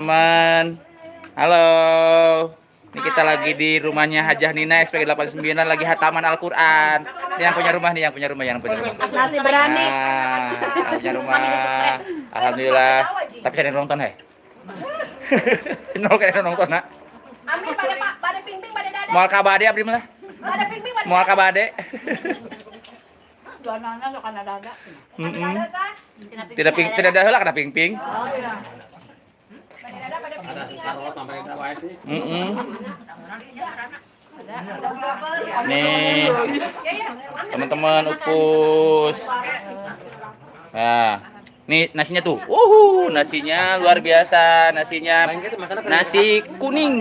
teman. Halo. Ini kita lagi di rumahnya Hajah Nina SPG 89 lagi hataman Al-Quran. Ini yang punya rumah nih yang punya rumah yang punya rumah. Masih berani. nah, yang punya rumah. Alhamdulillah. Tapi cari nonton hei nol kayak nonton nak. Amin pada pak, pada ping-ping pada dada. mual kabade abdi mah Pada ping-ping pada mual kabade nana lo kana dada. Mm-mm. tidak ping tidak ada lah kena ping ping Oh iya. Nih Ya ya. teman-teman upus nah nih nasinya tuh uhu nasinya luar biasa nasinya nasi kuning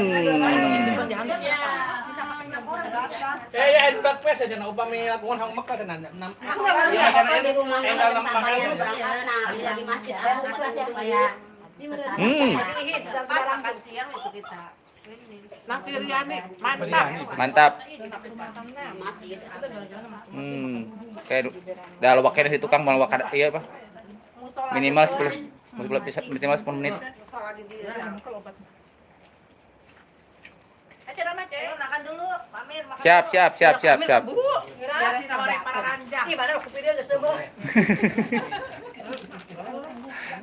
Ya ya. Ya pakai. hmm Nasi mantap. mantap hmm kayak dah lo wakil di tukang mau wakil iya apa minimal 10 minimal 10 menit Aja nama cek. makan dulu, Pamir makan siap siap siap siap siap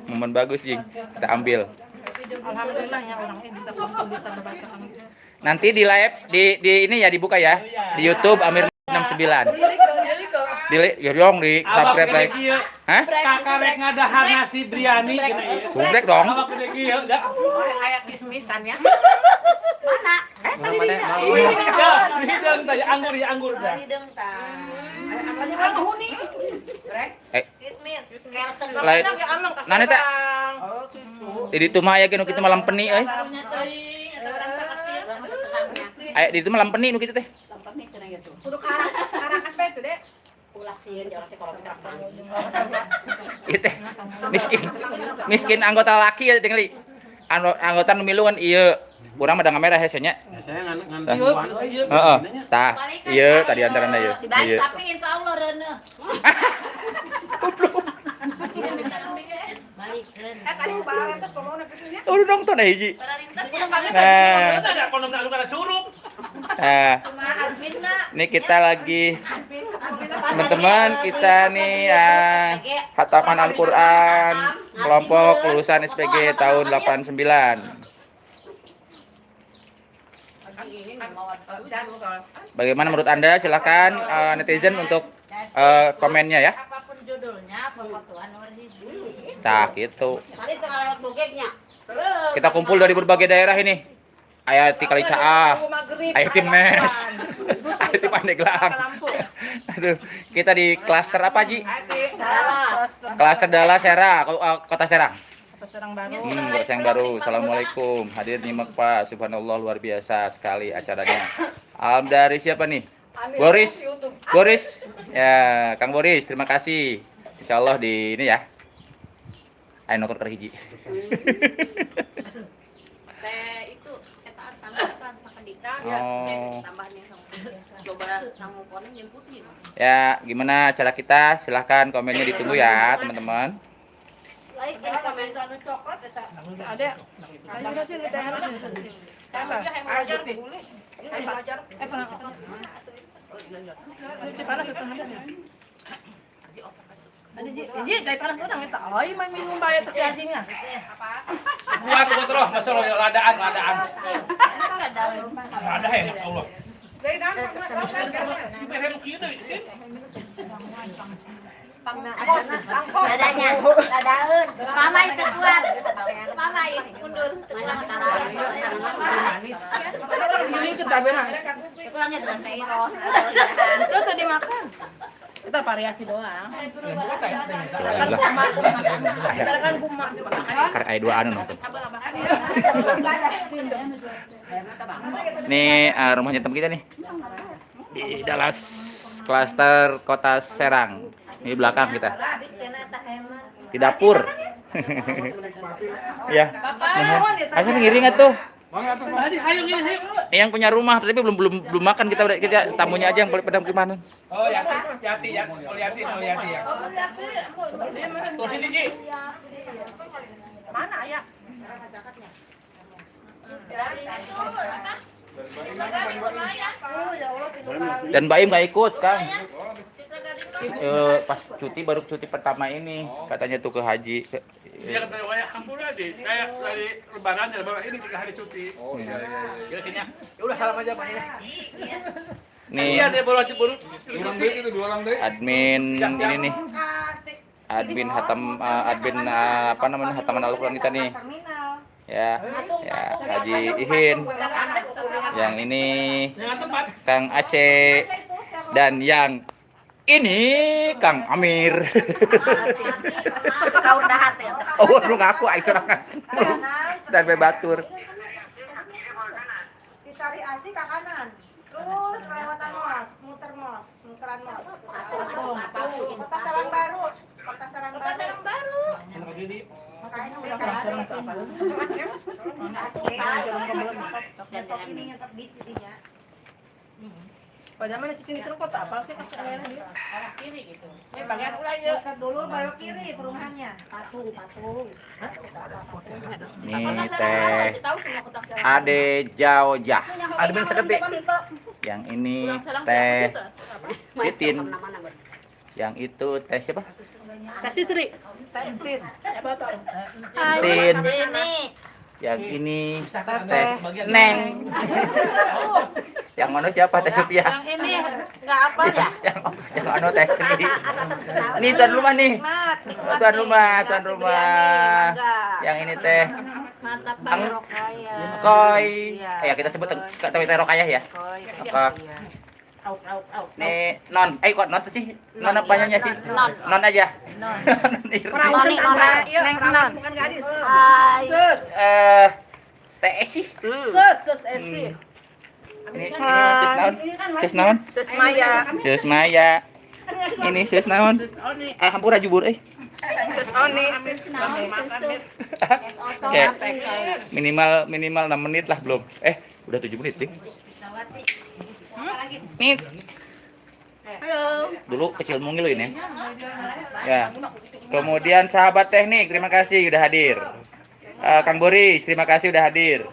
momen bagus jing kita ambil Alhamdulillah ya orang ini bisa kumpul bisa membaca nanti di live di di ini ya dibuka ya di YouTube Amir 69 di ya dong di subscribe like hah Kakak rek ngadahar nasi biryani subrek dong Awak gede kieu da. Kayak kismisan ya. Ya, hidang teh anggur ya anggur da. hidung ta. Apa huni? eh Kismis. Lain Nah, teh? Di itu mah aya kitu malam peni euy aya di itu malam peni nu kitu teh. Kudu karang, karang aspek itu deh. Teh. Miskin. Miskin anggota laki ya tinggali Ano, anggota nu milu kan ieu urang mah da merah hese nya Saya ngan ngan Tah. tuan. heeh. tah. Ieu tadi antarana ieu ieu Tapi insya Allah Rene. Eh tadi barang terus pemona kecilnya. Udah nonton aja kaget nah. Ini kita lagi teman-teman kita nih ya hataman Al-Quran kelompok lulusan SPG tahun 89 bagaimana menurut anda? Silahkan eh, netizen untuk eh, komennya ya judulnya, hiji. nah gitu Tadi tengah lewat bokeknya. kita kumpul dari berbagai daerah ini ayah ti kali caah ayah timnes ayah ti pandeglang aduh kita di klaster apa Ji klaster Serang ko- eh, kota Serang Serang baru. Hmm, Kota yang baru. Assalamualaikum. Hadir nyimak Pak. Subhanallah luar biasa sekali acaranya. Alam dari siapa nih? Boris. Boris. Ya, Kang Boris, terima kasih. Insya Allah di ini ya. Ayo nonton kerhiji. Teh itu Oh. sama coba. Ya, gimana cara kita? Silahkan komennya ditunggu ya, teman-teman. Like komen coklat. Ada. Pernah. Di panas itu ada. Ada ji, ji dari panas orang eta. Ai main minum bae teh anjingnya. Buat gua terus masuk lo ladaan ya. Dadanya, dadaeun. Mama itu kuat. Mama itu mundur. Giling ke tabena. Kurangnya dengan. Itu tadi makan. Kita variasi doang. Kan Lah, kumat. Kan kumat. karena dua anu nonton. Nih eh, rumahnya teman kita nih. Di Dallas klaster kota Serang. Ini belakang kita. Di dapur. ya. Asal ngiring tuh. Ini yang punya rumah tapi belum belum belum makan kita kita tamunya aja yang paling pada gimana. Oh, Yati, Yati, ya. Yati, oh, Yati ya. Tuh sini, Ji. Mana ya. Dan Mbak Im nggak ikut, Kang. Eh, pas cuti baru cuti pertama ini katanya tuh ke haji. Ke- Dia kata waya hampur aja. Kayak dari lebaran ya lebaran ini tiga hari cuti. Oh iya iya. Kayaknya ya udah salam aja Pak ini. Nih Iya dia baru baru dua orang deh itu dua orang deh. admin ini nih admin hatam eh, admin eh, apa namanya hataman Al-Qur'an kita nih Terminal. ya ya Haji Ihin yang ini. Kang Aceh dan yang ini Kang Amir Kau udah hati. oh lu ngaku sorangan dan Asi ke kanan. Terus kelewatan mos, muter mos, muteran mos. Kota Sarang Baru. Kota Sarang Baru. Yang baru. KSB, KSB. Laptop ini. Padahal mana cicing di kota apa sih pas akhirnya dia? Arah kiri gitu. Ini bagian ulah ya. Dulu belok kiri perumahannya. Patung, patung. nih teh kotak jalan. Ade Admin seketi. yang ini teh Titin yang itu teh siapa Kasih Sri. Tintin. Apa tuh? Tin Ini. yang ini Teteh. Neng yang mana siapa teh Supia Yang ini enggak apa ya? yang yang anu teh kenal. ini tuan rumah nih tuan rumah tuan rumah yang ini teh Mantap Rokaya. koi Iya. ya kita sebut tahu teh rokayah ya Koi. Apa? Iya. Nih non eh kok non sih non apa banyaknya sih Non. non aja Non. Nona. Neng non. Bukan gadis. Hai. Sus. eh teh sih Sus, sus Esi. Ini ini sus naon sus naon Sus Maya. sus Maya. Ini sus naon ah hampura jubur eh. Sus Oni. Oke. minimal minimal 6 menit lah belum. Eh udah 7 menit nih nih. Halo. dulu kecil mungil ini ya. Kemudian sahabat teknik terima kasih udah hadir. Eh, Kang Boris terima kasih udah hadir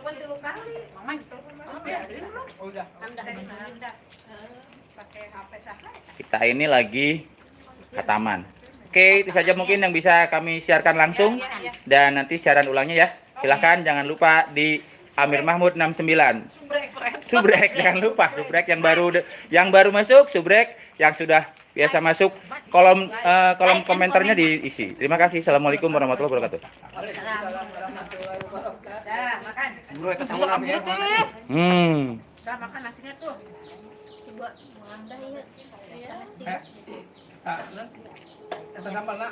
kita ini lagi hataman oke itu saja mungkin yang bisa kami siarkan langsung. Dan nanti siaran ulangnya ya. Silahkan jangan lupa di Amir Mahmud 69 subrek jangan lupa. Subrek yang baru yang baru masuk subrek yang sudah biasa masuk. Kolom eh, kolom komentarnya diisi. Terima kasih. Assalamualaikum warahmatullahi wabarakatuh. Hmm. Makan nasinya tuh. Ya. Eh, tak, kata gambar lah.